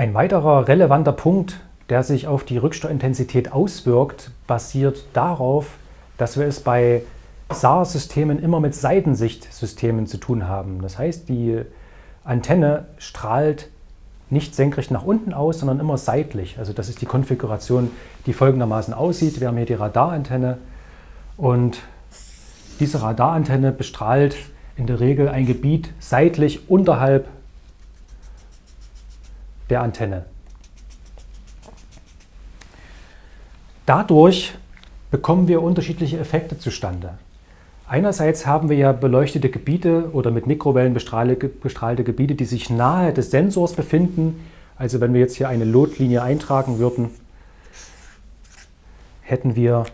Ein weiterer relevanter Punkt, der sich auf die Rücksteuerintensität auswirkt, basiert darauf, dass wir es bei SAR-Systemen immer mit Seitensichtsystemen zu tun haben. Das heißt, die Antenne strahlt nicht senkrecht nach unten aus, sondern immer seitlich. Also das ist die Konfiguration, die folgendermaßen aussieht. Wir haben hier die Radarantenne und diese Radarantenne bestrahlt in der Regel ein Gebiet seitlich unterhalb der Antenne. Dadurch bekommen wir unterschiedliche Effekte zustande. Einerseits haben wir ja beleuchtete Gebiete oder mit Mikrowellen bestrahlte Gebiete, die sich nahe des Sensors befinden. Also wenn wir jetzt hier eine Lotlinie eintragen würden, hätten wir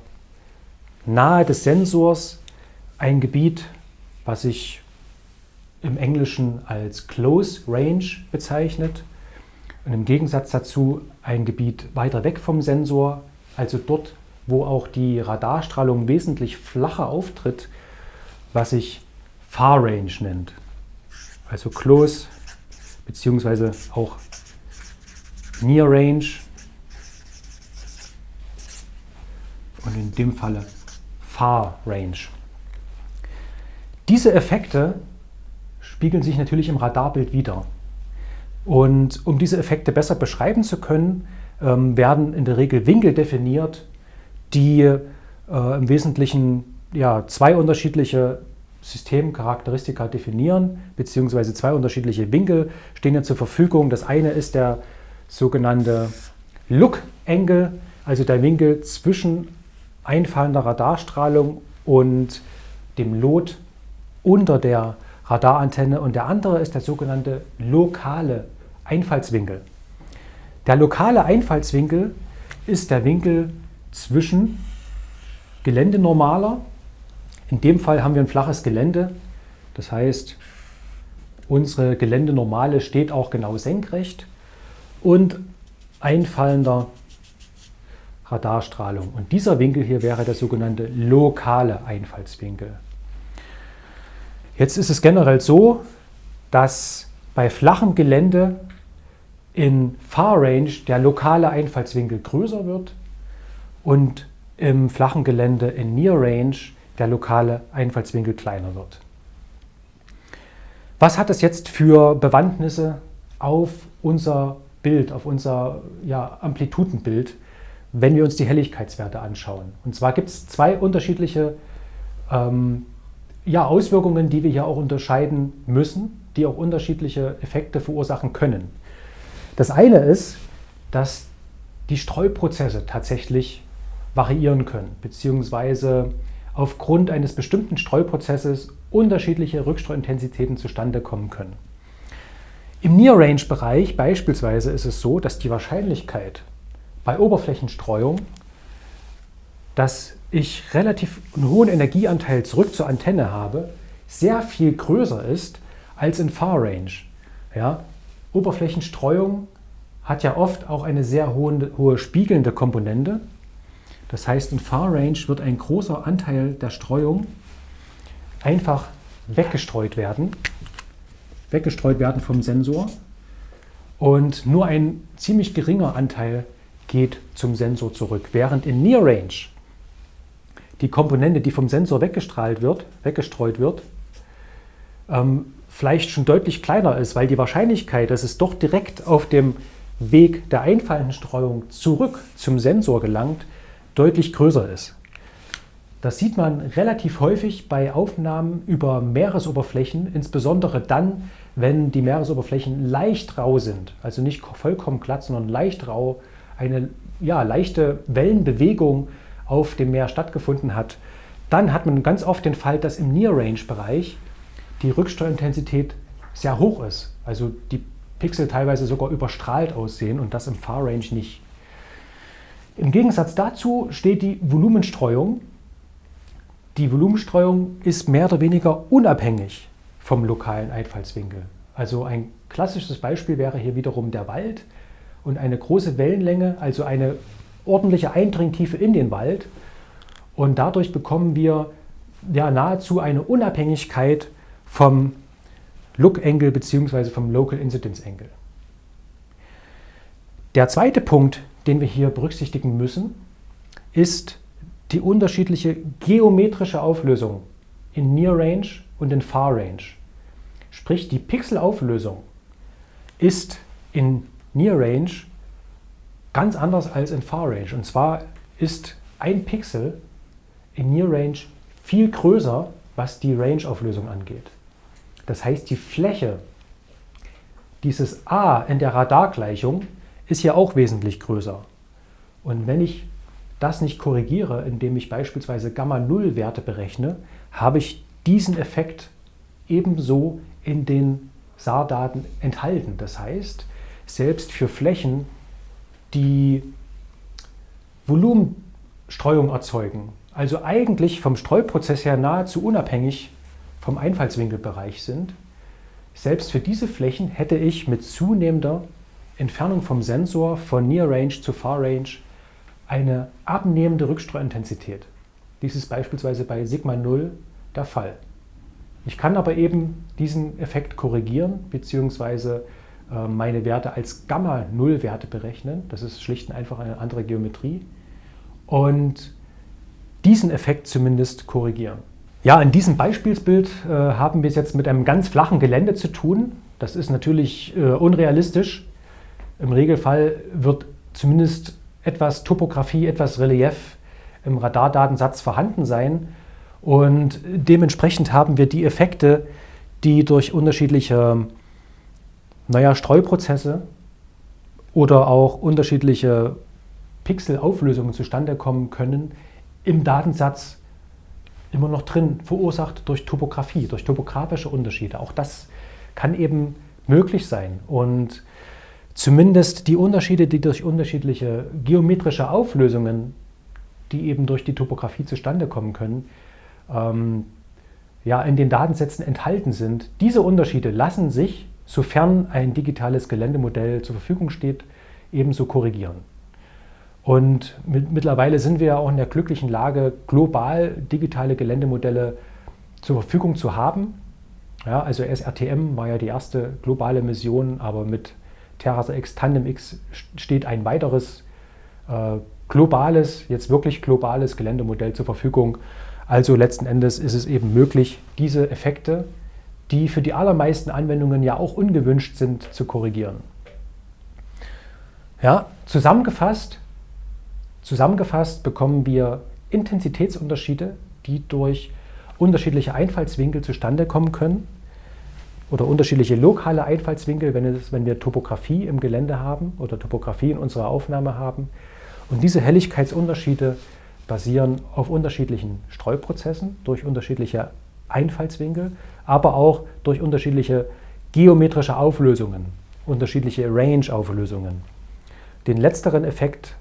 nahe des Sensors ein Gebiet, was sich im Englischen als Close Range bezeichnet und im Gegensatz dazu ein Gebiet weiter weg vom Sensor, also dort, wo auch die Radarstrahlung wesentlich flacher auftritt, was sich Far Range nennt. Also Close beziehungsweise auch Near Range und in dem Falle Far Range. Diese Effekte spiegeln sich natürlich im Radarbild wieder. Und um diese Effekte besser beschreiben zu können, ähm, werden in der Regel Winkel definiert, die äh, im Wesentlichen ja, zwei unterschiedliche Systemcharakteristika definieren, beziehungsweise zwei unterschiedliche Winkel stehen ja zur Verfügung. Das eine ist der sogenannte Look-Angle, also der Winkel zwischen einfallender Radarstrahlung und dem Lot unter der Radarantenne und der andere ist der sogenannte lokale Einfallswinkel. Der lokale Einfallswinkel ist der Winkel zwischen Geländenormaler in dem Fall haben wir ein flaches Gelände. Das heißt, unsere Geländenormale steht auch genau senkrecht und einfallender Radarstrahlung. Und dieser Winkel hier wäre der sogenannte lokale Einfallswinkel. Jetzt ist es generell so, dass bei flachem Gelände in Far Range der lokale Einfallswinkel größer wird und im flachen Gelände in Near Range der lokale Einfallswinkel kleiner wird. Was hat das jetzt für Bewandtnisse auf unser Bild, auf unser ja, Amplitudenbild, wenn wir uns die Helligkeitswerte anschauen? Und zwar gibt es zwei unterschiedliche ähm, ja, Auswirkungen, die wir hier auch unterscheiden müssen, die auch unterschiedliche Effekte verursachen können. Das eine ist, dass die Streuprozesse tatsächlich variieren können, beziehungsweise aufgrund eines bestimmten Streuprozesses unterschiedliche Rückstreuintensitäten zustande kommen können. Im Near-Range-Bereich beispielsweise ist es so, dass die Wahrscheinlichkeit bei Oberflächenstreuung, dass ich relativ einen hohen Energieanteil zurück zur Antenne habe, sehr viel größer ist als in Far Range. Ja, Oberflächenstreuung hat ja oft auch eine sehr hohe, hohe spiegelnde Komponente. Das heißt, in Far Range wird ein großer Anteil der Streuung einfach weggestreut werden, weggestreut werden vom Sensor und nur ein ziemlich geringer Anteil geht zum Sensor zurück. Während in Near Range die Komponente, die vom Sensor weggestrahlt wird, weggestreut wird, ähm, vielleicht schon deutlich kleiner ist, weil die Wahrscheinlichkeit, dass es doch direkt auf dem Weg der einfallenden Streuung zurück zum Sensor gelangt, deutlich größer ist. Das sieht man relativ häufig bei Aufnahmen über Meeresoberflächen, insbesondere dann, wenn die Meeresoberflächen leicht rau sind, also nicht vollkommen glatt, sondern leicht rau, eine ja, leichte Wellenbewegung auf dem Meer stattgefunden hat. Dann hat man ganz oft den Fall, dass im Near-Range-Bereich die Rücksteuerintensität sehr hoch ist, also die Pixel teilweise sogar überstrahlt aussehen und das im Far-Range nicht. Im Gegensatz dazu steht die Volumenstreuung. Die Volumenstreuung ist mehr oder weniger unabhängig vom lokalen Einfallswinkel. Also ein klassisches Beispiel wäre hier wiederum der Wald und eine große Wellenlänge, also eine ordentliche Eindringtiefe in den Wald. Und dadurch bekommen wir ja nahezu eine Unabhängigkeit vom Look Angle bzw. vom Local Incidence Angle. Der zweite Punkt, den wir hier berücksichtigen müssen, ist die unterschiedliche geometrische Auflösung in Near Range und in Far Range. Sprich, die Pixelauflösung ist in Near Range ganz anders als in Far Range. Und zwar ist ein Pixel in Near Range viel größer, was die Range-Auflösung angeht. Das heißt, die Fläche dieses A in der Radargleichung ist ja auch wesentlich größer. Und wenn ich das nicht korrigiere, indem ich beispielsweise Gamma-0-Werte berechne, habe ich diesen Effekt ebenso in den SAR-Daten enthalten. Das heißt, selbst für Flächen, die Volumenstreuung erzeugen, also eigentlich vom Streuprozess her nahezu unabhängig vom Einfallswinkelbereich sind, selbst für diese Flächen hätte ich mit zunehmender Entfernung vom Sensor von Near Range zu Far Range eine abnehmende Rückstreuintensität. Dies ist beispielsweise bei Sigma 0 der Fall. Ich kann aber eben diesen Effekt korrigieren bzw. Äh, meine Werte als Gamma-0-Werte berechnen. Das ist schlicht und einfach eine andere Geometrie. Und diesen Effekt zumindest korrigieren. Ja, in diesem Beispielsbild äh, haben wir es jetzt mit einem ganz flachen Gelände zu tun. Das ist natürlich äh, unrealistisch. Im Regelfall wird zumindest etwas Topografie, etwas Relief im Radardatensatz vorhanden sein. Und dementsprechend haben wir die Effekte, die durch unterschiedliche naja, Streuprozesse oder auch unterschiedliche Pixelauflösungen zustande kommen können, im Datensatz immer noch drin, verursacht durch Topografie, durch topografische Unterschiede. Auch das kann eben möglich sein. Und zumindest die Unterschiede, die durch unterschiedliche geometrische Auflösungen, die eben durch die Topografie zustande kommen können, ähm, ja, in den Datensätzen enthalten sind, diese Unterschiede lassen sich, sofern ein digitales Geländemodell zur Verfügung steht, ebenso korrigieren. Und mit, mittlerweile sind wir ja auch in der glücklichen Lage, global digitale Geländemodelle zur Verfügung zu haben. Ja, also SRTM war ja die erste globale Mission, aber mit Terraser X, Tandem X steht ein weiteres äh, globales, jetzt wirklich globales Geländemodell zur Verfügung. Also letzten Endes ist es eben möglich, diese Effekte, die für die allermeisten Anwendungen ja auch ungewünscht sind, zu korrigieren. Ja, zusammengefasst Zusammengefasst bekommen wir Intensitätsunterschiede, die durch unterschiedliche Einfallswinkel zustande kommen können oder unterschiedliche lokale Einfallswinkel, wenn, es, wenn wir Topografie im Gelände haben oder Topografie in unserer Aufnahme haben. Und diese Helligkeitsunterschiede basieren auf unterschiedlichen Streuprozessen durch unterschiedliche Einfallswinkel, aber auch durch unterschiedliche geometrische Auflösungen, unterschiedliche Range-Auflösungen. Den letzteren Effekt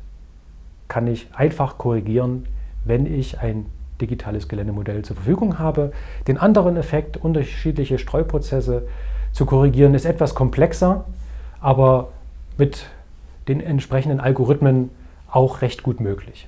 kann ich einfach korrigieren, wenn ich ein digitales Geländemodell zur Verfügung habe. Den anderen Effekt, unterschiedliche Streuprozesse zu korrigieren, ist etwas komplexer, aber mit den entsprechenden Algorithmen auch recht gut möglich.